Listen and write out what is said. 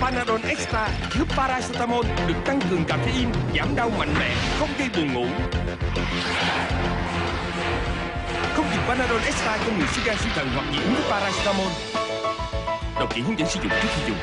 Panadol Extra chứa paracetamol được tăng cường caffeine, giảm đau mạnh mẽ, không gây buồn ngủ. Không dùng Panadol Extra cho người suy gan suy thận hoặc dị ứng với paracetamol. Đọc kỹ hướng dẫn sử dụng trước khi dùng.